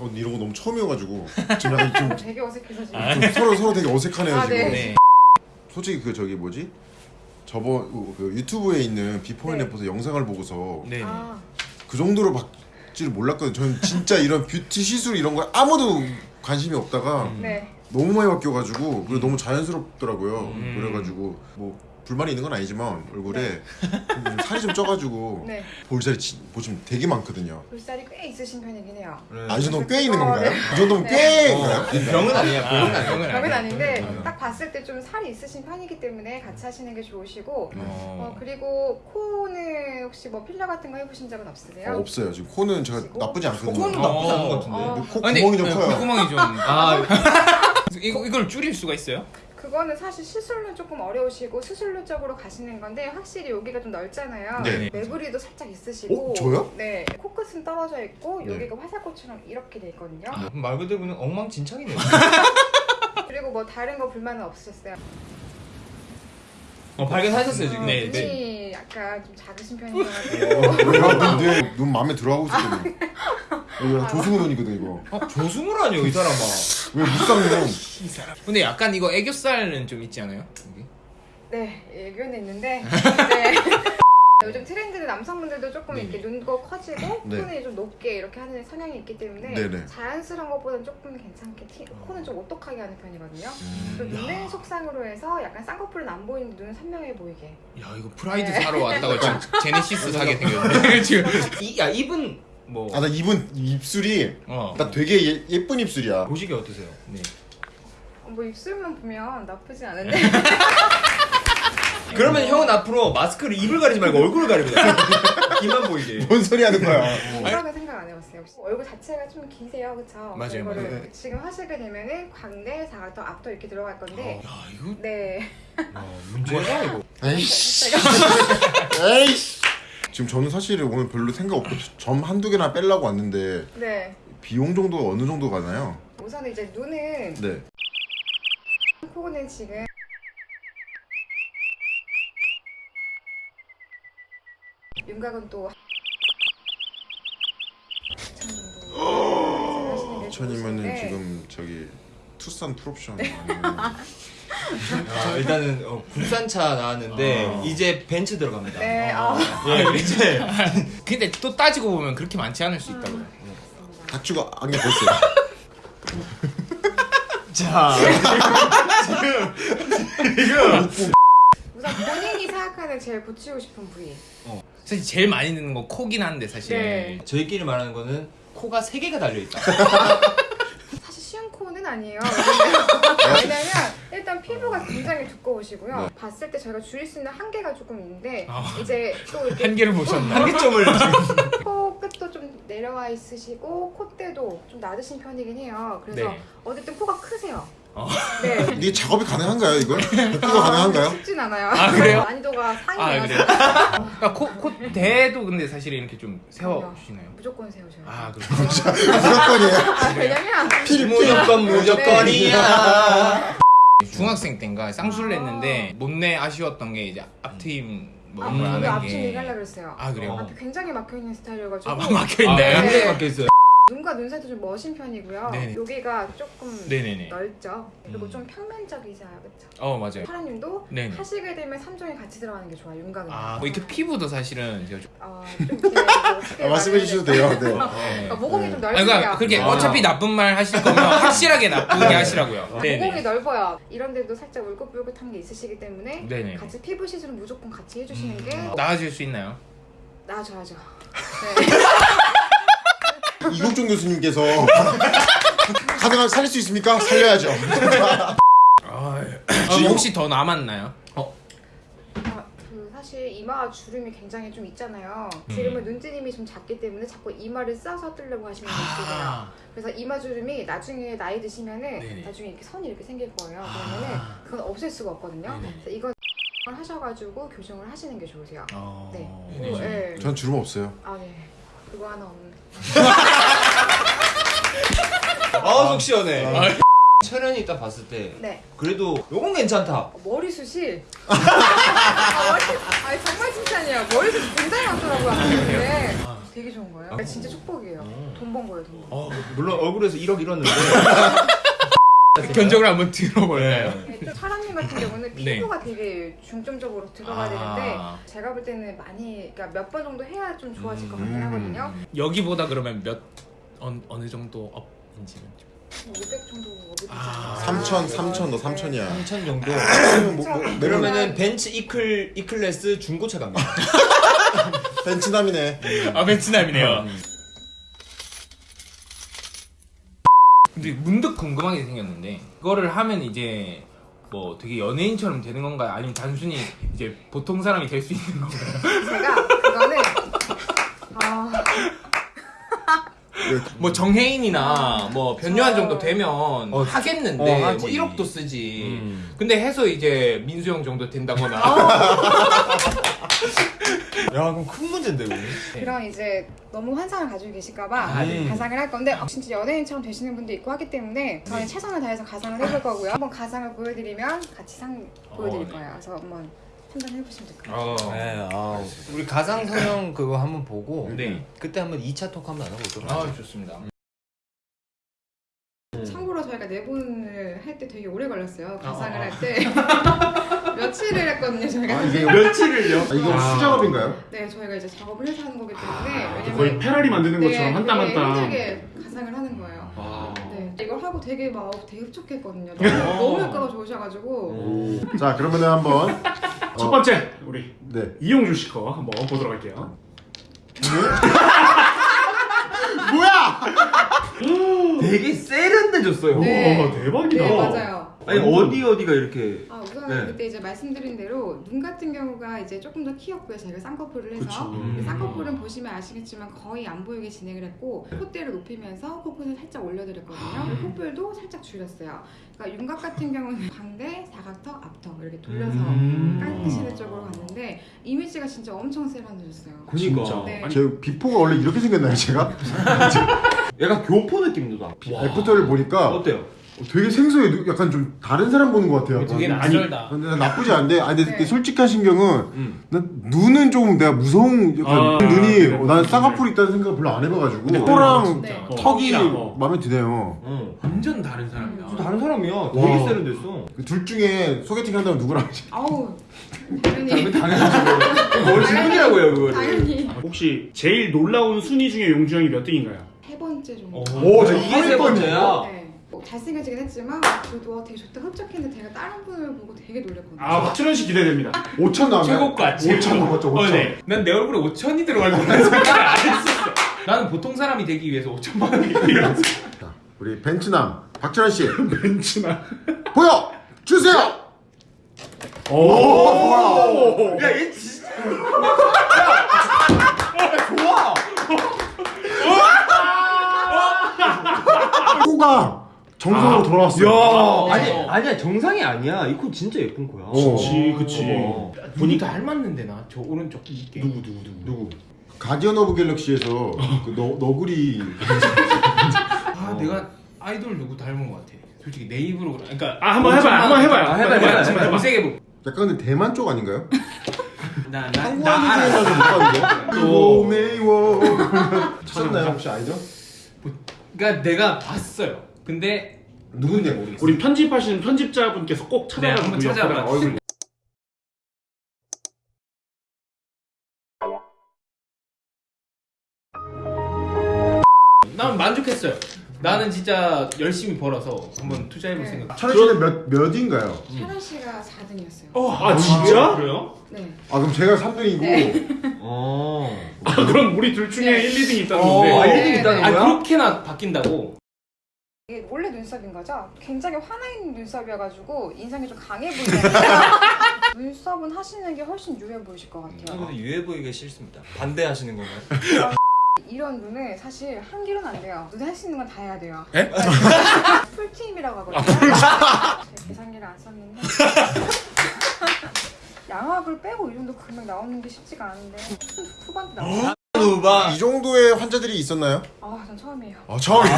어, 이런 거 너무 처음이어가지고 지금 약간 좀, 되게 어색해서 지금. 좀 서로 서로 되게 어색하네요 아, 지금. 네. 네. 솔직히 그 저기 뭐지? 저번 그 유튜브에 있는 before and 네. after 영상을 보고서 네. 아, 그 정도로 바뀔 몰랐거든요. 저는 진짜 이런 뷰티 시술 이런 거 아무도 관심이 없다가 음. 네. 너무 많이 바뀌어가지고 그리고 너무 자연스럽더라고요. 음. 그래가지고 뭐 불만이 있는 건 아니지만 얼굴에 좀 살이 좀 쪄가지고 네. 볼살이 지- 보시면 되게 많거든요. 볼살이 꽤 있으신 편이긴 해요. 아, 이 정도면 꽤 있는 어, 건가요? 네. 이 정도면 네. 꽤인가요? 어, 병은 아니야. 병은 아니야. 병은 아니야. 아닌데 음. 딱 봤을 때 좀 살이 있으신 편이기 때문에 같이 하시는 게 좋으시고 어, 어. 그리고 코는 혹시 뭐 필러 같은 거 해보신 적은 없으세요? 어, 없어요. 지금 코는 제가 그리고 나쁘지 않거든요. 코는 어. 나쁘지 않은 것 같은데. 어. 근데 코 아, 근데 구멍이 좀 네, 커요. 콧구멍이 좀. 아, 이거 이걸 줄일 수가 있어요? 그거는 사실 시술로 조금 어려우시고 수술로 쪽으로 가시는 건데 확실히 여기가 좀 넓잖아요. 네. 매부리도 살짝 있으시고. 어, 저요? 네. 코끝은 떨어져 있고 네. 여기가 화살코처럼 이렇게 돼 있거든요. 말 그대로 그냥 엉망진창이네요. 그리고 뭐 다른 거 불만은 없으셨어요? 어, 발견하셨어요 지금? 어, 네, 눈이 약간 좀 작으신 편이어가지고. 내가 눈, 눈 마음에 들어하고 있었거든. 이거 조승우 눈이거든 이거. 어, 조승우라뇨 이 사람아. 왜 묵상눈? 근데 약간 이거 애교살은 좀 있지 않아요? 여기? 네, 애교는 있는데. 네. 요즘 트렌드는 남성분들도 조금 이렇게 눈도 커지고 네. 코는 좀 높게 이렇게 하는 성향이 있기 때문에 네네. 자연스러운 것보다는 조금 괜찮게 티, 코는 좀 오똑하게 하는 편이거든요. 음. 그리고 눈은 속상으로 해서 약간 쌍꺼풀은 안 보이는데 눈은 선명해 보이게. 야 이거 프라이드 네. 사러 왔다고 지금 제네시스 사게 생겼네. 지금. 이, 야 입은 뭐 아나 입은 입술이 어. 나 되게 예, 예쁜 입술이야. 보시기 어떠세요? 네. 어, 뭐 입술만 보면 나쁘지 않은데. 그러면 형은 앞으로 마스크를 입을 가리지 말고 얼굴을 가립니다. 입만 보이게. 뭔 소리 하는 거야? 그렇게 생각 안 해봤어요. 혹시 얼굴 자체가 좀 기세요, 그쵸? 맞아요, 이거를 맞아요. 지금 하시게 되면은 광대, 사각턱, 앞턱 이렇게 들어갈 건데. 야 이거 네. 야, 문제다 이거. 에이씨. 에이씨. 지금 저는 사실 오늘 별로 생각 없고 점 한두 개나 빼려고 왔는데 네. 비용 정도가 어느 정도 가나요? 우선 이제 눈은 네. 코는 지금 윤곽은 또 천이면은 지금 저기 투싼 풀옵션 네. 아니면 아, 일단은 어, 국산차 나왔는데 어. 이제 벤츠 들어갑니다. 네, 아, 예, 이제 근데 또 따지고 보면 그렇게 많지 않을 수 있다고. 닥주가 안경 벗어요. 자 우선 본인이 생각하는 제일 고치고 싶은 부위. 사실 제일 많이 듣는 거 코긴 한데 사실. 네. 저희끼리 말하는 거는 코가 세 개가 달려 있다. 사실 쉬운 코는 아니에요. 왜냐면- 왜냐면 일단 피부가 굉장히 두꺼우시고요. 네. 봤을 때 저희가 줄일 수 있는 한계가 조금 있는데 아. 이제 또 이렇게 한계를 보셨나? 한계점을 지금 코 끝도 좀 내려와 있으시고 콧대도 좀 낮으신 편이긴 해요. 그래서 네. 어쨌든 코가 크세요. 어. 네. 이게 작업이 가능한가요 이거? 이거 가능한가요? 쉽진 않아요. 아, 그래요? 난이도가 아 상이라서 그래요? 그러니까 코, 콧대도 근데 사실 이렇게 좀 세워주시나요? 무조건 세우셔요. 아 그렇죠. 무조건이에요. 아, 왜냐면 무조건 무조건이야. 중학생 때인가 쌍수를 했는데 못내 아쉬웠던 게 이제 앞트임 뭐 이런 걸 앞으로 하는 앞치 게. 얘기하려고 그랬어요. 아 그래요? 어. 앞이 굉장히 막혀 있는 스타일이어가지고 아 막혀 아, 있나요? 네. 굉장히 막혀 있어요. 눈과 눈 사이도 좀 멋진 편이고요. 네네. 여기가 조금 네네네. 넓죠. 그리고 음. 좀 평면적이잖아요, 그렇죠? 어 맞아요. 파라님도 네네. 하시게 되면 3종이 같이 들어가는 게 좋아요, 윤곽은. 아, 뭐 이렇게 피부도 사실은 제가 좀. 어, 좀 이렇게 뭐 아, 말씀해 주셔도. 돼요. 네. 그러니까 모공이 좀 아, 넓으세요. 그러니까 그렇게 아. 어차피 나쁜 말 하실 거면 확실하게 나쁘게 하시라고요. 모공이 넓어요. 이런 데도 살짝 울긋불긋한 게 있으시기 때문에 네네. 같이 피부 시술은 무조건 같이 해주시는 게 나아질 수 있나요? 나아져야죠. 이국종 교수님께서 가능한 살릴 수 있습니까? 살려야죠. 아, 뭐 혹시 더 남았나요? 아, 그 사실 이마 주름이 굉장히 좀 있잖아요. 음. 지금은 눈뜨림이 좀 작기 때문에 자꾸 이마를 싸서 뜨려고 하시는 분이 있어요. 아, 그래서 이마 주름이 나중에 나이 드시면은 네네. 나중에 이렇게 선이 이렇게 생길 거예요. 그러면은 아. 그건 없앨 수가 없거든요. 네네. 그래서 이건 하셔가지고 교정을 하시는 게 좋으세요. 어... 네. 오, 네. 전 주름 없어요. 아 네. 그거 하나 없는. 아, 속 시원해. 아. 철현이 딱 봤을 때 네. 그래도 요건 괜찮다. 어, 머리숱이. 아, 머리, 아니 정말 칭찬이에요. 머리숱 굉장히 많더라고요. 근데 되게 좋은 거예요. 진짜 축복이에요. 돈번 거예요, 돈 번. 어, 물론 얼굴에서 1억 잃었는데 견적을 한번 들어볼까요? 네, 좀 사람님 같은 경우는 네. 피부가 되게 중점적으로 들어가야 아. 되는데 제가 볼 때는 많이 그러니까 몇 번 정도 해야 좀 좋아질 것 같긴 음. 하거든요. 여기보다 그러면 몇 어느, 어느 정도 업 인지는 좀. 500 정도 업이 되지 아. 않을까. 3천 3천 너 3천이야 3천 정도 뭐, 뭐, 그러면- 그러면은 벤츠 이클 이클래스 중고차 갑니다 벤츠남이네 아 벤츠남이네요. 근데 문득 궁금한 게 생겼는데 그거를 하면 이제 뭐 되게 연예인처럼 되는 건가요? 아니면 단순히 이제 보통 사람이 될 수 있는 건가요? 제가 그거는 아, 뭐 정혜인이나 뭐 변요한 저- 정도 되면 하겠는데 어, 하지. 뭐 1억도 쓰지. 음. 근데 해서 이제 민수 형 정도 된다거나 야 그럼 큰 문제인데 이거 그런 이제 너무 환상을 가지고 계실까봐 아, 네. 가상을 할 건데 어, 진짜 연예인처럼 되시는 분도 있고 하기 때문에 저는 최선을 다해서 가상을 해볼 거고요. 한번 가상을 보여드리면 같이 상 보여드릴 어, 네. 거예요. 그래서 한번 판단해 보시면 될 거예요. 어. 네, 아, 우리 가상 성형 그거 한번 보고 네. 그때 한번 2차 토크 한번 나눠보도록 아 하죠. 좋습니다. 참고로 저희가 내분을 할 때 되게 오래 걸렸어요. 가상을 어, 어. 할때 며칠을 했거든요. 저희가. 아 이게 며칠을요? 아, 이거 수작업인가요? 네, 저희가 이제 작업을 해서 하는 거기 때문에 왜냐면 거의 페라리 만드는 것처럼 한땀한 되게 땀. 힘들게 가상을 하는 거예요. 아. 네, 이걸 하고 되게 막 되게 흡족했거든요. 너무, 너무 효과가 좋으셔가지고 자 그러면은 한번 첫 번째 우리 네 이용주 씨 거 한번 보도록 할게요. 뭐야 되게 세련돼졌어요. 네. 오 대박이다. 네, 맞아요. 아니 어디 어디가 이렇게 아, 우선 네. 그때 이제 말씀드린 대로 눈 같은 경우가 이제 조금 더 키웠고요. 저희가 쌍꺼풀을 해서 그쵸. 근데 쌍꺼풀은 보시면 아시겠지만 거의 안 보이게 진행을 했고 콧대를 높이면서 코끝을 살짝 올려드렸거든요. 콧볼도 살짝 줄였어요. 그러니까 윤곽 같은 경우는 광대, 사각턱, 앞턱 이렇게 돌려서 음. 깎으시는 쪽으로 갔는데 이미지가 진짜 엄청 세련해졌어요. 진짜. 네. 제 비포가 원래 이렇게 생겼나요 제가? 약간 교포 느낌도 나. 애프터를 보니까 어때요? 되게 생소해 누- 약간 좀 다른 사람 보는 것 같아요 되게 아니, 낯설다. 근데 난 나쁘지 않은데 아니 근데 네. 솔직한 신경은 음. 난 눈은 조금 내가 무서운 약간 아, 눈이 그래, 어, 나는 그래. 쌍꺼풀 있다는 생각을 별로 안 해봐가지고 근데 코랑 네. 어, 턱이 어. 마음에 드네요 응. 완전 다른 사람이다. 저 다른 사람이야. 되게 와. 세련됐어. 그둘 중에 소개팅 한다면 누구랑 하지? 아우 당연히 당연하죠. 뭘 질문이라고요 그거를. 당연히 혹시 제일 놀라운 순위 중에 용주 형이 몇 등인가요? 세 번째 정도. 오, 저저 이게 세 번째야. 네. 뭐 잘생겨지긴 했지만 그래도 와, 되게 좋다 흡족했는데 제가 다른 분을 보고 되게 놀랬거든요. 아 박준현 씨 기대됩니다. 5천 나왔나요? 최고가 5천 나왔죠 5천 어, 네. 난내 얼굴에 5천이 들어갈 거라는 생각을 안 했었어. 나는 보통 사람이 되기 위해서 5천만 원이 필요했어. 자, 우리 벤츠남 박철환 씨 벤츠나. 보여 주세요. 오. 야, 얘 진짜. 야, 좋아. 코가 정상으로 돌아왔어요. 야, 아니 어. 아니야 정상이 아니야. 이 코 진짜 예쁜 거야. 어. 그치 그치. 어. 보니까 닮았는데 나 저 오른쪽 이게. 누구 누구 누구 누구? Guardian of Galaxy에서 그 너, 너구리 아 어. 내가 아이돌 누구 닮은 것 같아. 솔직히 내 입으로 그러- 그러니까 아 한번 해봐요. 한번 해봐요. 아, 해봐요, 해봐요, 해봐요. 검색해 보. 약간 근데 대만 쪽 아닌가요? 못 봤는데. 또. 매워. 찾았나요 혹시 아이죠? 그러니까 내가 봤어요. 근데 누군지 모르겠어요. 우리 편집하시는 편집자분께서 꼭 네, 찾아가지고 한번 찾아봐. 얼굴. 난 만족했어요. 나는 진짜 열심히 벌어서 한번 투자해볼 네. 생각. 철현 씨는 몇 몇인가요? 샤라 씨가 4등이었어요. 아 진짜? 그래요? 네. 아 그럼 제가 3등이고 네. 어. 아 그럼 우리 둘 중에 네. 1, 2등 있다는 어, 건데. 아, 네. 1등 있다는 아 거야? 그렇게나 바뀐다고? 이게 원래 눈썹인 거죠? 굉장히 화나 있는 눈썹이어가지고 인상이 좀 강해 보이잖아요. 눈썹은 하시는 게 훨씬 유해 보이실 것 같아요. 근데 유해 보이기 싫습니다. 반대하시는 건가요? 이런 눈은 사실 한 길은 안 돼요. 눈에 할 수 있는 건 다 해야 돼요. 에? 풀팀이라고 하거든요. 제가 계산기를 안 썼는데. 양압을 빼고 이 정도 금액 나오는 게 쉽지가 않은데 후반대 나와요? 누바 이 정도의 환자들이 있었나요? 아, 전 처음이에요. 아 처음이요.